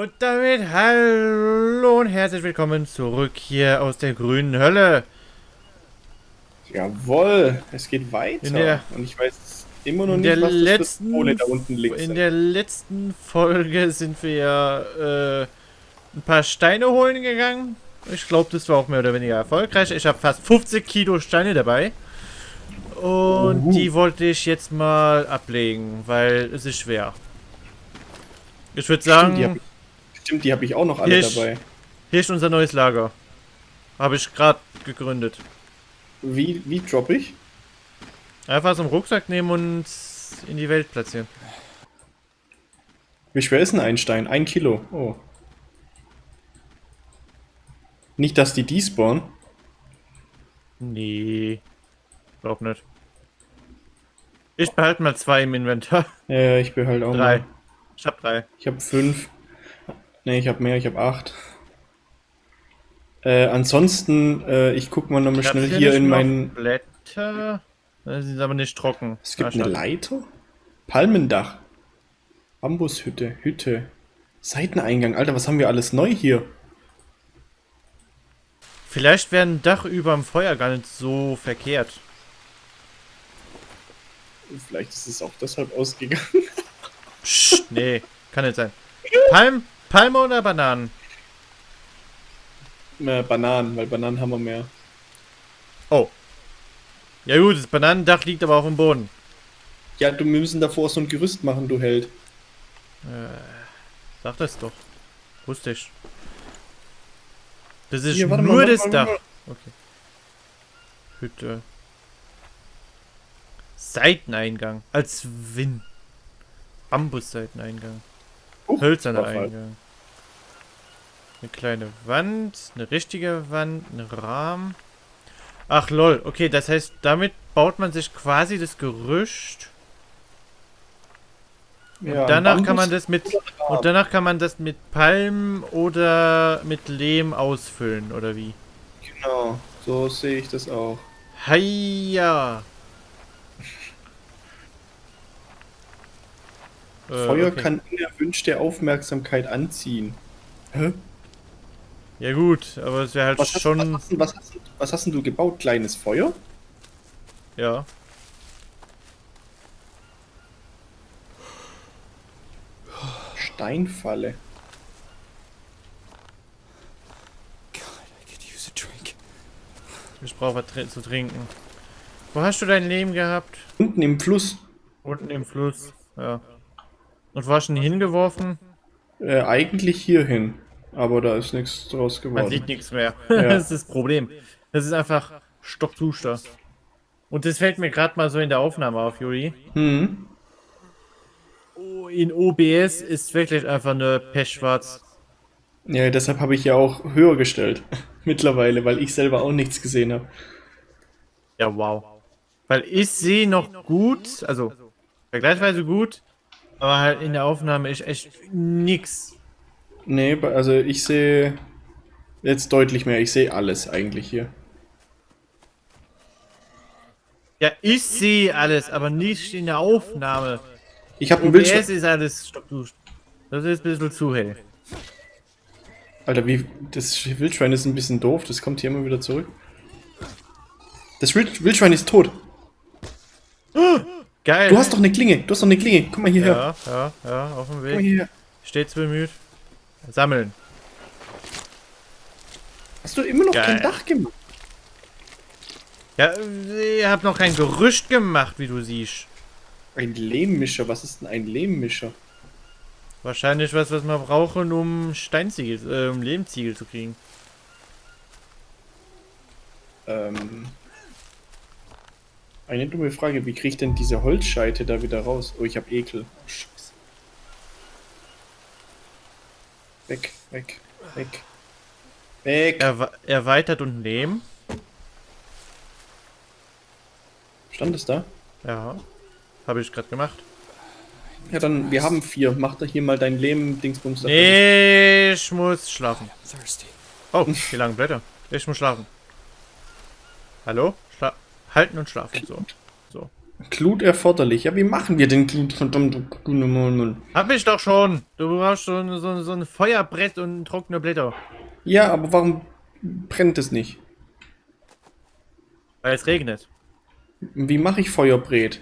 Und damit hallo und herzlich willkommen zurück hier aus der grünen Hölle. Jawohl, es geht weiter. Der, und ich weiß immer noch nicht, was letzten, das da unten links In der letzten Folge sind wir ja äh, ein paar Steine holen gegangen. Ich glaube, das war auch mehr oder weniger erfolgreich. Ich habe fast 50 Kilo Steine dabei. Und uh. die wollte ich jetzt mal ablegen, weil es ist schwer. Ich würde sagen... Stimmt, die habe ich, auch noch alle hier dabei. Hier ist unser neues Lager. Habe ich gerade gegründet. Wie, wie droppe ich? Einfach so einen Rucksack nehmen und in die Welt platzieren. Wie schwer ist ein Einstein? Ein Kilo. Oh. Nicht, dass die despawnen? Nee. Glaub nicht. Ich behalte mal zwei im Inventar. Ja, ich behalte auch drei. Mal. Ich hab drei. Ich hab fünf. Ne, ich hab mehr, ich hab acht. Äh, ansonsten, äh, ich guck mal nochmal schnell hier in meinen... Blätter? Das sind aber nicht trocken. Es gibt eine Leiter? Palmendach. Bambushütte, Hütte. Seiteneingang. Alter, was haben wir alles neu hier? Vielleicht wäre ein Dach über dem Feuer gar nicht so verkehrt. Vielleicht ist es auch deshalb ausgegangen. Psst, nee, kann nicht sein. Palm, Palme oder Bananen? Äh, Bananen, weil Bananen haben wir mehr. Oh. Ja gut, das Bananendach liegt aber auf dem Boden. Ja, du müssen davor so ein Gerüst machen, du Held. Äh, sag das doch. Wusste ich. Das ist Hier, nur mal, das mal, Dach. Mal. Okay. Hütte. Seiteneingang. Als Wind. Bambusseiteneingang. Uh, Hölzerner Eingang. Eine kleine Wand, eine richtige Wand, ein Rahmen. Ach lol, okay, das heißt, damit baut man sich quasi das Gerüst. Ja, und danach kann man das mit und danach kann man das mit Palmen oder mit Lehm ausfüllen, oder wie? Genau, so sehe ich das auch. Heia! Feuer äh, okay. kann unerwünschte Aufmerksamkeit anziehen. Hä? Ja gut, aber es wäre halt was schon... Hast, was, hast, was, hast, was hast denn du gebaut? Kleines Feuer? Ja. Steinfalle. Ich brauche was zu trinken. Wo hast du dein Leben gehabt? Unten im Fluss. Unten im Fluss, ja. Und wo hast du ihn hingeworfen? Äh, eigentlich hierhin. Aber da ist nichts draus geworden. Man sieht nichts mehr. Ja. das ist das Problem. Das ist einfach stockduster. Und das fällt mir gerade mal so in der Aufnahme auf, Juri. Mhm. In OBS ist wirklich einfach nur pechschwarz. Ja, deshalb habe ich ja auch höher gestellt. Mittlerweile, weil ich selber auch nichts gesehen habe. Ja, wow. Weil ich sehe noch gut, also vergleichsweise gut, aber halt in der Aufnahme ist echt nix. Nee, also ich sehe jetzt deutlich mehr. Ich sehe alles eigentlich hier. Ja, ich sehe alles, aber nicht in der Aufnahme. Ich habe ein Bild. ist alles. Das ist ein bisschen zu hell. Alter, wie. Das Wildschwein ist ein bisschen doof. Das kommt hier immer wieder zurück. Das Wildschwein ist tot. Geil. Du hast doch eine Klinge. Du hast doch eine Klinge. Komm mal hierher. Ja, ja, ja, auf dem Weg. Komm mal hierher. Stets bemüht. Sammeln. Hast du immer noch Geil. kein Dach gemacht? Ja, ich hab noch kein Gerüst gemacht, wie du siehst. Ein Lehmmischer? Was ist denn ein Lehmmischer? Wahrscheinlich was, was wir brauchen, um Steinziegel, äh, um Lehmziegel zu kriegen. Ähm. Eine dumme Frage, wie kriege ich denn diese Holzscheite da wieder raus? Oh, ich habe Ekel. Oh, Scheiße. Weg, weg, weg. Weg. Er erweitert und nehmen. Stand es da? Ja. Habe ich gerade gemacht. Ja, dann, wir haben vier. Mach da hier mal dein Leben-Dingsbums. Nee, ich muss schlafen. Oh, wie lange Blätter? Ich muss schlafen. Hallo? Halten und schlafen. So. So. Glut erforderlich. Ja, wie machen wir denn Glut, verdammte Glut? Hab ich doch schon. Du brauchst schon so, so ein Feuerbrett und trockene Blätter. Ja, aber warum brennt es nicht? Weil es regnet. Wie mache ich Feuerbrät?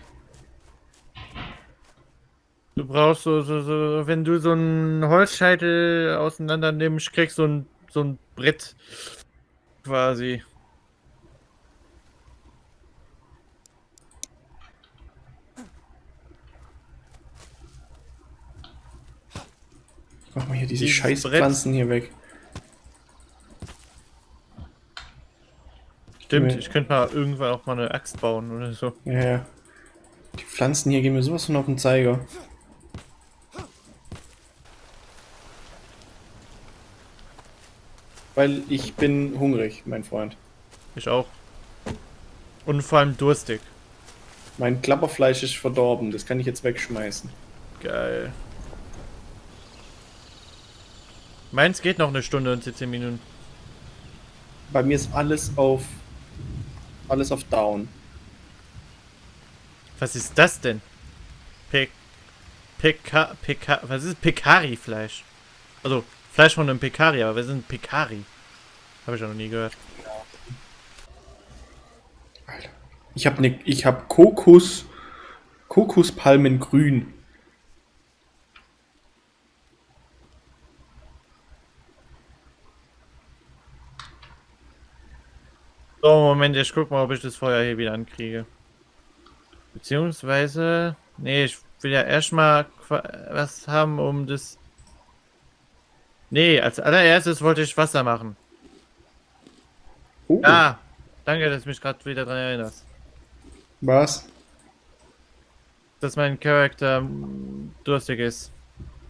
Du brauchst so, so, so, wenn du so einen Holzscheitel auseinander nimmst, kriegst du so ein, so ein Brett. Quasi. Mach mal hier diese Dieses scheiß Brett. Pflanzen hier weg. Stimmt, ich könnte mal irgendwann auch mal eine Axt bauen oder so. Ja, ja. Die Pflanzen hier gehen mir sowas von auf den Zeiger. Weil ich bin hungrig, mein Freund. Ich auch. Und vor allem durstig. Mein Klapperfleisch ist verdorben, das kann ich jetzt wegschmeißen. Geil. Meins geht noch eine Stunde und 17 Minuten. Bei mir ist alles auf alles auf Down. Was ist das denn? Pe Peka Peka was ist Pekari-Fleisch? Also, Fleisch von einem Pekari, aber was ist ein Pekari? Habe ich ja noch nie gehört. Alter. Ich habe ne, ich habe Kokos Kokospalmen So, Moment, ich guck mal, ob ich das Feuer hier wieder ankriege. Beziehungsweise, nee, ich will ja erstmal was haben, um das... Nee, als allererstes wollte ich Wasser machen. Oh, Ah, danke, dass du mich gerade wieder dran erinnerst. was? Dass mein Charakter durstig ist.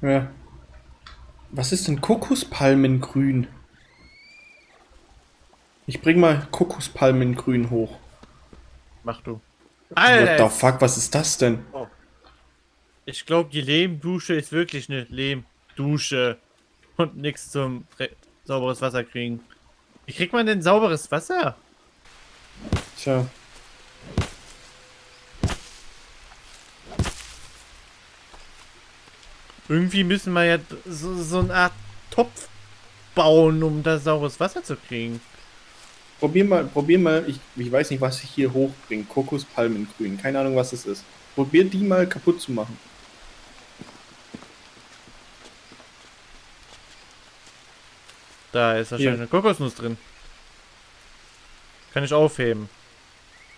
Ja. Was ist denn Kokospalmengrün? Ich bring mal Kokospalmengrün hoch. Mach du. What the fuck, was ist das denn? Ich glaube, die Lehmdusche ist wirklich eine Lehmdusche. Und nichts zum re- sauberes Wasser kriegen. Wie kriegt man denn sauberes Wasser? Tja. Irgendwie müssen wir ja so, so eine Art Topf bauen, um da saures Wasser zu kriegen. Probier mal, probier mal, ich, ich weiß nicht, was ich hier hochbringe. Kokospalmengrün. Keine Ahnung, was das ist. Probier die mal kaputt zu machen. Da ist wahrscheinlich Hier. eine Kokosnuss drin. Kann ich aufheben.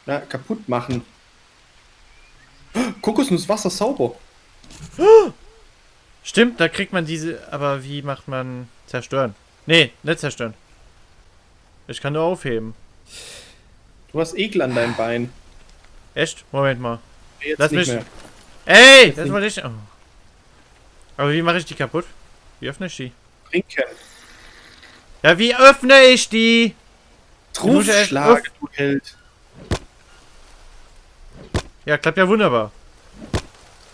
Na, kaputt machen. Kokosnuss, Wasser sauber. Stimmt, da kriegt man diese. Aber wie macht man zerstören? Nee, nicht zerstören. Ich kann nur aufheben. Du hast Ekel an deinem Bein. Echt? Moment mal. Jetzt Lass nicht mich- mehr. Ey, das nicht- wollte ich. Oh. Aber wie mache ich die kaputt? Wie öffne ich die? Trinken. Ja, wie öffne ich die? auf- du Held. Ja, klappt ja wunderbar.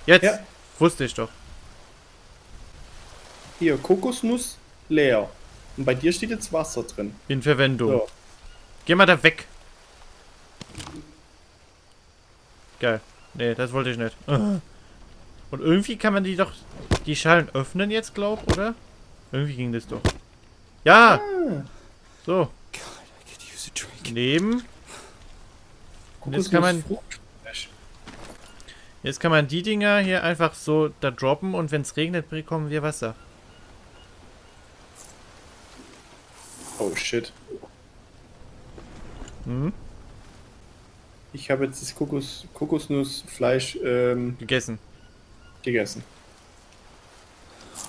Jetzt. Ja. Wusste ich doch. Hier, Kokosnuss leer. Und bei dir steht jetzt Wasser drin. In Verwendung. So. Geh mal da weg. Geil. Nee, das wollte ich nicht. Und irgendwie kann man die doch. Die Schalen öffnen jetzt, glaub, oder? Irgendwie ging das doch. Ja! Ah, So. Nehmen. Und jetzt kann man-. Jetzt kann man die Dinger hier einfach so da droppen und wenn es regnet, bekommen wir Wasser. Oh shit. Hm? Ich habe jetzt das Kokos, Kokosnussfleisch ähm, Gegessen. gegessen.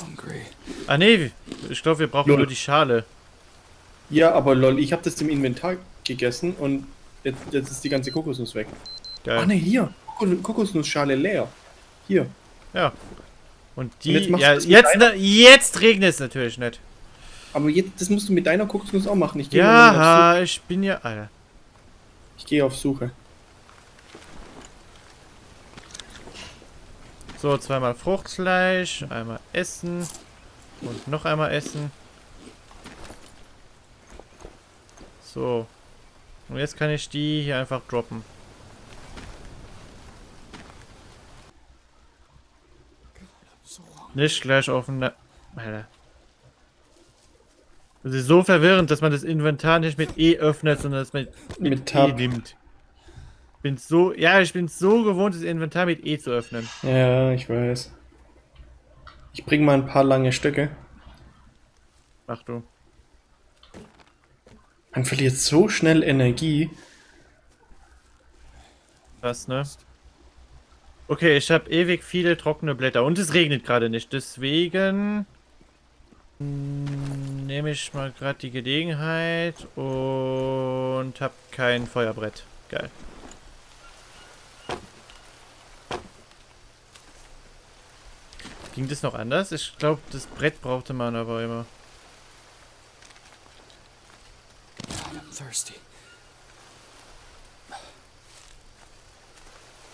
Hungry. Ah nee, ich glaube, wir brauchen Lol. nur die Schale. Ja, aber lol, ich habe das im Inventar gegessen und jetzt, jetzt ist die ganze Kokosnuss weg. Geil. Ach ne, hier. Koko- Kokosnussschale leer. Hier. Ja. Und die. Und jetzt ja, jetzt, ne, jetzt regnet es natürlich nicht. Aber jetzt, das musst du mit deiner Kokosnuss auch machen. Ich ja, ich bin ja... Alter. Ich gehe auf Suche. So, zweimal Fruchtfleisch, einmal Essen und noch einmal Essen. So. Und jetzt kann ich die hier einfach droppen. Nicht gleich auf den... Alter. Das ist so verwirrend, dass man das Inventar nicht mit E öffnet, sondern das mit, mit, Mit Tab. E nimmt. Bin so... Ja, ich bin so gewohnt, das Inventar mit E zu öffnen. Ja, ich weiß. Ich bring mal ein paar lange Stöcke. Ach du. Man verliert so schnell Energie. Was, ne? Okay, ich habe ewig viele trockene Blätter und es regnet gerade nicht. Deswegen nehme ich mal gerade die Gelegenheit und habe kein Feuerbrett. Geil. Ging das noch anders? Ich glaube, das Brett brauchte man aber immer.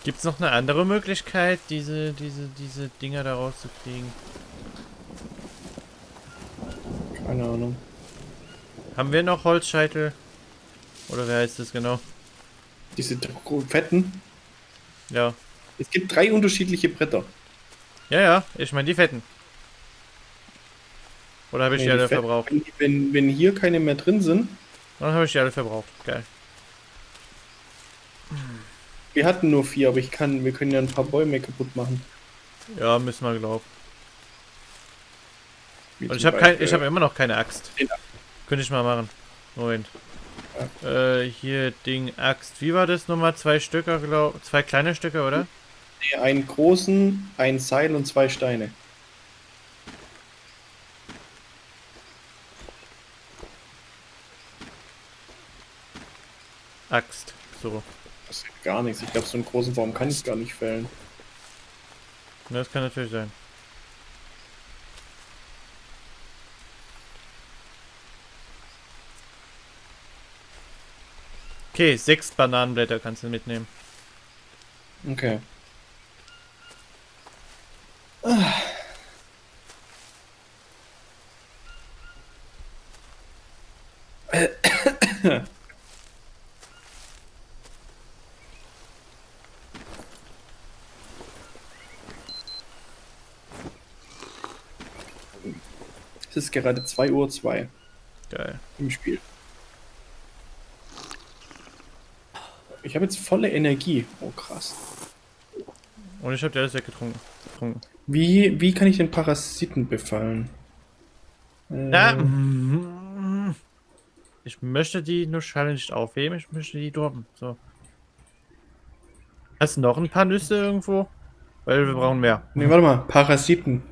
Gibt es noch eine andere Möglichkeit, diese, diese, diese Dinger da rauszukriegen? Keine Ahnung. Haben wir noch Holzscheitel? Oder wer heißt das genau? Diese fetten. Ja. Es gibt drei unterschiedliche Bretter. Ja, ja, ich meine die fetten. Oder habe ich Nee, die alle fetten- verbraucht? Wenn, wenn, wenn hier keine mehr drin sind, Dann habe ich die alle verbraucht. Geil. wir hatten nur vier, aber ich kann, wir können ja ein paar Bäume kaputt machen. Ja, müssen wir glauben. Und ich habe kein, ich habe immer noch keine Axt. Den- Könnte ich mal machen. Moment. Äh, hier Ding Axt. Wie war das nochmal? Zwei Stücke, glaub, zwei kleine Stücke, oder? Nee, einen großen, ein Seil und zwei Steine. Axt. So. Das ist gar nichts. Ich glaube, so einen großen Baum kann ich gar nicht fällen. Das kann natürlich sein. Okay, sechs Bananenblätter kannst du mitnehmen. Okay. Es ist gerade 2 Uhr 2 Geil. im Spiel. Ich habe jetzt volle Energie. Oh krass. Und ich habe dir alles weggetrunken. Getrunken. Wie, wie kann ich den Parasiten befallen? Äh, Ja. Ich möchte die nur nicht aufheben, ich möchte die droppen. So. Hast du noch ein paar Nüsse irgendwo? Weil wir brauchen mehr. Ne, warte mal. Parasiten.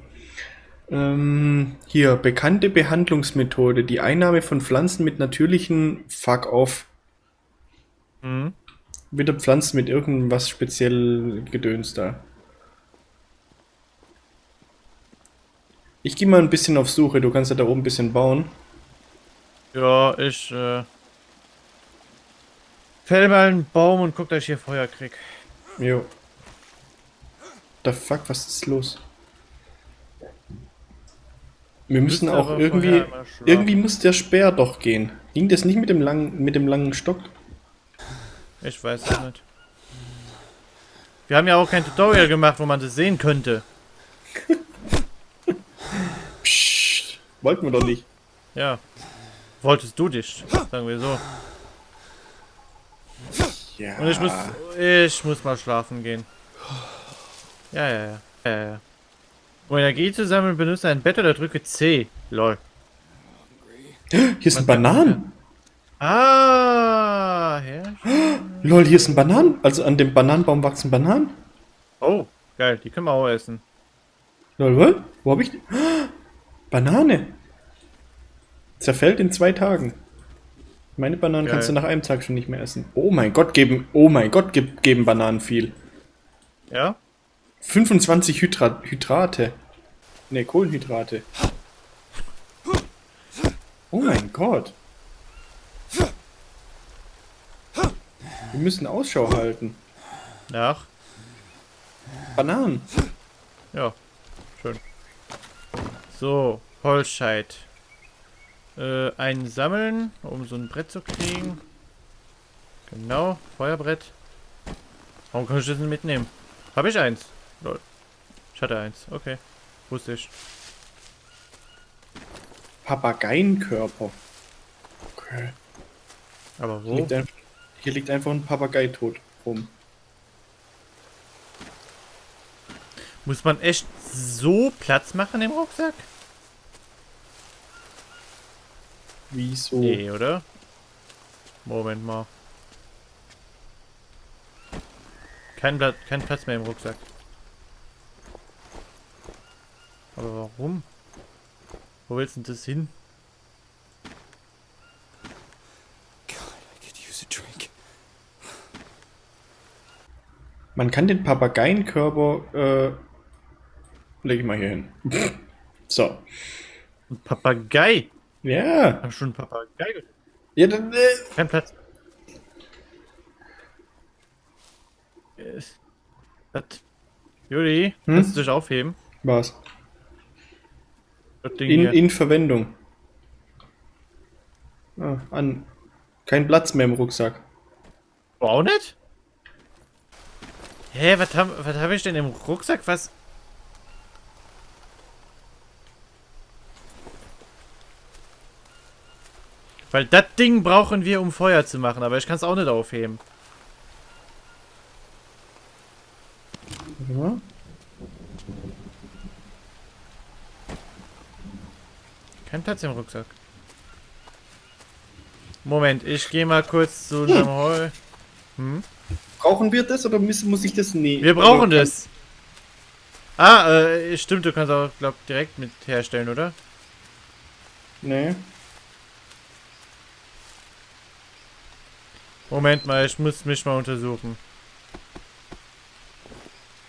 Ähm, hier, bekannte Behandlungsmethode. Die Einnahme von Pflanzen mit natürlichen Fuck-off. Mhm. Wieder Pflanzen mit irgendwas speziell Gedöns da. Ich gehe mal ein bisschen auf Suche. Du kannst ja da oben ein bisschen bauen. Ja, ich äh, fäll mal einen Baum und guck, dass ich hier Feuer krieg. Jo. The fuck, was ist los? Wir müssen auch irgendwie. Irgendwie muss der Speer doch gehen. Ging das nicht mit dem langen, mit dem langen Stock? Ich weiß es nicht. Wir haben ja auch kein Tutorial gemacht, wo man das sehen könnte. Psst, wollten wir doch nicht. Ja. Wolltest du dich, sagen wir so. Ja. Und ich muss, ich muss mal schlafen gehen. Ja, ja, ja. ja, ja. Um Energie zu sammeln, benutze ein Bett oder drücke C. Lol. Hier sind Bananen. Ah, ja. Lol, hier sind Bananen. Also an dem Bananenbaum wachsen Bananen. Oh, geil, die können wir auch essen. Lol, was? Wo hab ich die? Banane. Zerfällt in zwei Tagen. Meine Bananen Geil. kannst du nach einem Tag schon nicht mehr essen. Oh mein Gott, geben, oh mein Gott, geb, geben Bananen viel. Ja? 25 Hydra Hydrate. Ne, Kohlenhydrate. Oh mein Gott. Wir müssen Ausschau halten. Nach? Bananen. Ja. Schön. So, Holzscheit. Äh, einen sammeln, um so ein Brett zu kriegen. Genau, Feuerbrett. Warum kann ich das nicht mitnehmen? Habe ich eins? Lol. Ich hatte eins, okay. Wusste ich. Papageienkörper. Okay. Aber wo? liegt, ein, hier liegt einfach ein Papagei tot rum. Muss man echt so Platz machen im Rucksack? Wieso? Nee, oder? Moment mal. Kein, Pla kein Platz mehr im Rucksack. Aber warum? Wo willst du denn das hin? Man kann den Papageienkörper, äh, leg ich mal hier hin. so. Ein Papagei! Ja. Hab schon einen Papagei ge- Ja, dann, äh, Kein Platz. Ist- Das. Juli, Hm? kannst du dich aufheben? was? In, in Verwendung. Ah, an. Kein Platz mehr im Rucksack. Du auch nicht? Hä, was habe was hab ich denn im Rucksack? Was? Weil das Ding brauchen wir, um Feuer zu machen, aber ich kann es auch nicht aufheben. Mal. Kein Platz im Rucksack. Moment, ich gehe mal kurz zu einem Heu. Hm? Brauchen wir das oder muss, muss ich das nie? Wir brauchen kann- das. Ah, äh, stimmt, du kannst auch, glaub, direkt mit herstellen, oder? Nee. Moment mal, ich muss mich mal untersuchen.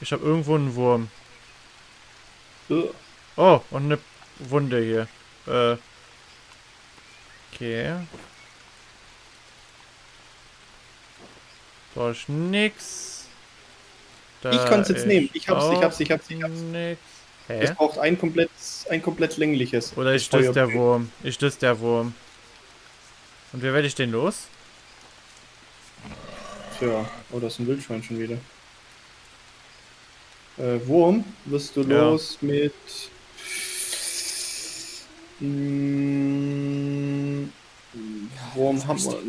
Ich habe irgendwo einen Wurm. Äh, Oh, und eine Wunde hier. Äh. Okay. Da ist nix. Da Ich kann's jetzt ist nehmen. Ich hab's, ich hab's, ich hab's, ich hab's. Nix. Es Hä? braucht ein komplett, ein komplett längliches. Oder ist das der Wurm? Ist das der Wurm? Und wie werde ich den los? Tja, oh, das ist ein Wildschwein schon wieder. Äh, Wurm wirst du Ja. los mit. Mm, Wurm haben wir.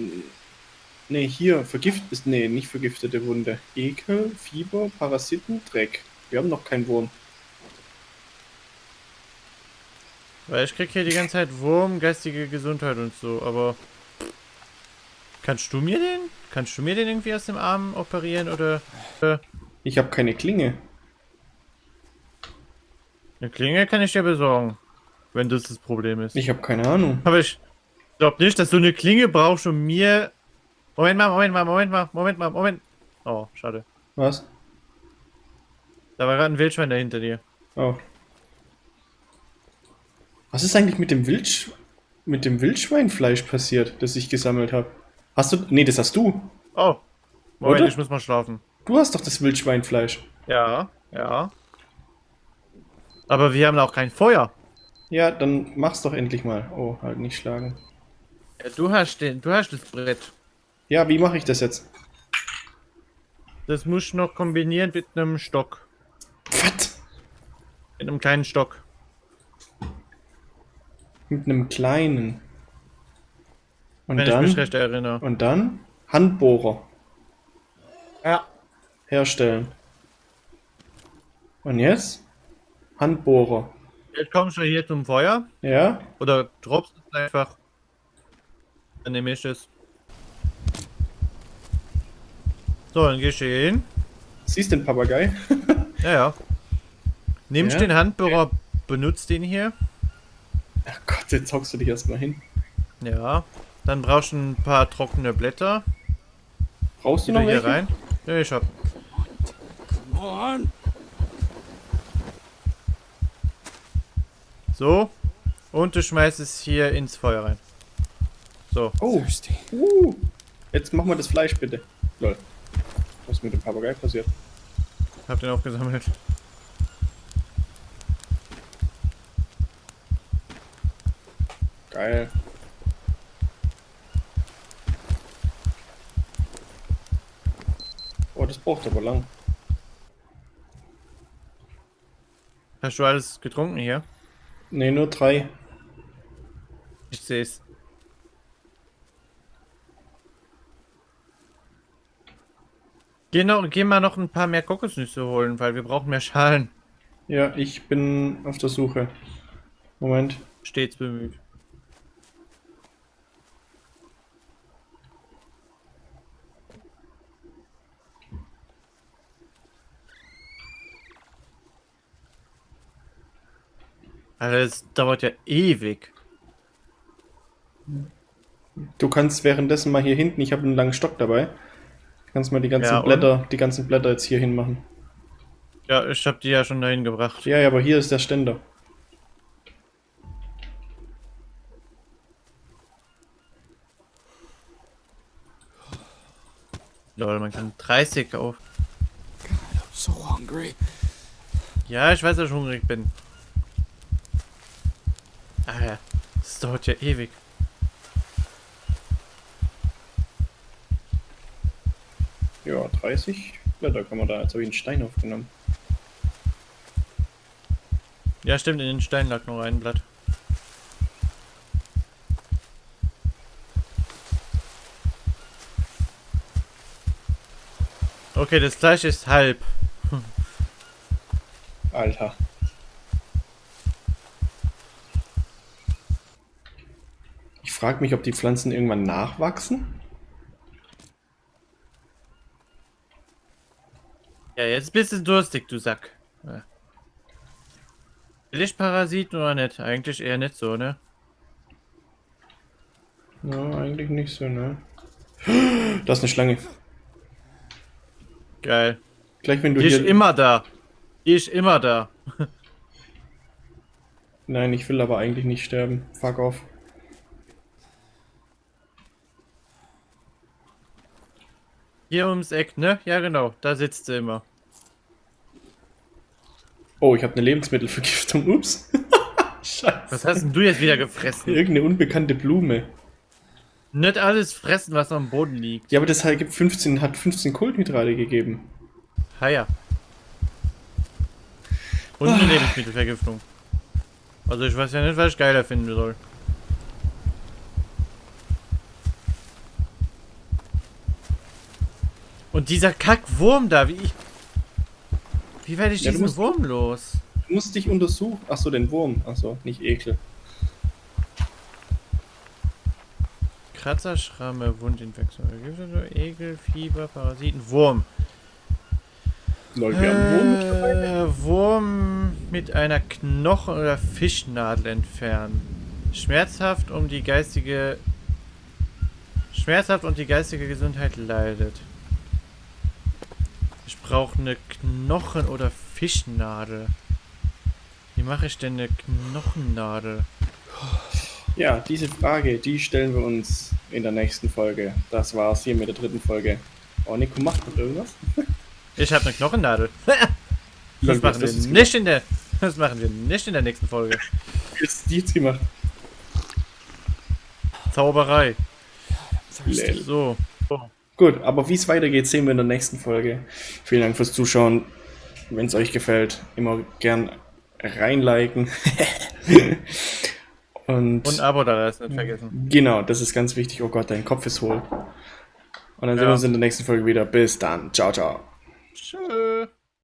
Ne, hier, vergift ist. Nee, nicht vergiftete Wunde. Ekel, Fieber, Parasiten, Dreck. Wir haben noch keinen Wurm. Weil ich krieg hier die ganze Zeit Wurm, geistige Gesundheit und so, aber. Kannst du mir den? Kannst du mir den irgendwie aus dem Arm operieren oder. Äh, Ich habe keine Klinge. eine Klinge kann ich dir besorgen. Wenn das das Problem ist. Ich habe keine Ahnung. Aber ich glaub nicht, dass du eine Klinge brauchst, um mir. Moment mal, Moment mal, Moment mal, Moment mal, Moment. Oh, schade. Was? Da war gerade ein Wildschwein dahinter dir. Oh. Was ist eigentlich mit dem Wildsch mit dem Wildschweinfleisch passiert, das ich gesammelt habe? Hast du. Nee, das hast du. Oh. Moment, Oder? ich muss mal schlafen. Du hast doch das Wildschweinfleisch. Ja, ja. Aber wir haben auch kein Feuer. Ja, dann mach's doch endlich mal. Oh, halt nicht schlagen. Ja, du hast den, du hast das Brett. Ja, wie mache ich das jetzt? Das musst du noch kombinieren mit einem Stock. Was? Mit einem kleinen Stock. Mit einem kleinen. Und Wenn ich mich dann. recht erinnere. Und dann Handbohrer Ja. herstellen. Und jetzt? Handbohrer. Jetzt kommst du hier zum Feuer. Ja? Oder droppst es einfach. Dann nehme ich es. So, dann gehst du hier hin. Siehst den Papagei? Ja, ja. Nimmst Ja. den Handbohrer, benutzt den hier. Ach Gott, jetzt hockst du dich erstmal hin. Ja. Dann brauchst du ein paar trockene Blätter. Brauchst du noch hier welche? rein. Ja, ich hab. Come on. So. Und du schmeißt es hier ins Feuer rein. So. Oh, uh. Jetzt mach mal das Fleisch bitte. Lol. Was mit dem Papagei passiert? Hab den aufgesammelt. Geil. Oh, das braucht aber lang. Hast du alles getrunken hier? Ne, nur drei. Ich seh's. Geh, noch, geh mal noch ein paar mehr Kokosnüsse holen, weil wir brauchen mehr Schalen. Ja, ich bin auf der Suche. Moment. Stets bemüht. Alter, das dauert ja ewig. Du kannst währenddessen mal hier hinten, ich habe einen langen Stock dabei. Kannst mal die ganzen Ja? Blätter, die ganzen Blätter jetzt hier hin machen. Ja, ich hab die ja schon dahin gebracht. Ja, ja, aber hier ist der Ständer. Lol, man kann 30 auf. God, I'm so hungry. Ja, ich weiß, dass ich hungrig bin. Ah ja, das dauert ja ewig. Ja, 30 Blätter kann man da. Jetzt habe ich einen Stein aufgenommen. Ja, stimmt, in den Stein lag noch ein Blatt. Okay, das Fleisch ist halb. Alter. Ich frage mich, ob die Pflanzen irgendwann nachwachsen. Ja, jetzt bist du durstig, du Sack. Ja. Lichtparasiten oder nicht? Eigentlich eher nicht so, ne? Ja, eigentlich nicht so, ne? Da ist eine Schlange. Geil. Gleich wenn du Die ist hier... immer da. Die ist immer da. Nein, ich will aber eigentlich nicht sterben. Fuck off. Hier ums Eck, ne? Ja, genau. Da sitzt sie immer. Oh, ich habe eine Lebensmittelvergiftung. Ups. Scheiße. Was hast denn du jetzt wieder gefressen? Irgendeine unbekannte Blume. Nicht alles fressen, was am Boden liegt. Ja, aber das halt gibt 15, hat 15 Kohlenhydrate gegeben. Ha ja. Und eine Lebensmittelvergiftung. Also ich weiß ja nicht, was ich geiler finden soll. Und dieser Kackwurm da, wie ich... Wie werde ich Ja, diesen musst- Wurm los? Du musst dich untersuchen. Achso, den Wurm. Achso, nicht Ekel. Kratzer, Schramme, Wundinfektion, Ekel, Fieber, Parasiten, Wurm. Lol, wir haben Wurm. Äh, Wurm mit einer Knochen- oder Fischnadel entfernen. Schmerzhaft um die geistige... Schmerzhaft und die geistige Gesundheit leidet. Ich brauche eine Knochen- oder Fischnadel. Wie mache ich denn eine Knochennadel? Ja, diese Frage, die stellen wir uns in der nächsten Folge. Das war's hier mit der dritten Folge. Oh, Nico macht noch irgendwas? Ich habe eine Knochennadel. Das machen wir jetzt nicht in der... Das machen wir nicht in der nächsten Folge. hast du jetzt gemacht? Zauberei. So. Gut, aber wie es weitergeht, sehen wir in der nächsten Folge. Vielen Dank fürs Zuschauen. Wenn es euch gefällt, immer gern reinliken. Und, Und ein Abo da lassen, nicht vergessen. genau, das ist ganz wichtig. Oh Gott, dein Kopf ist hohl. Und dann sehen Ja. wir uns in der nächsten Folge wieder. Bis dann. Ciao, ciao. Tschüss.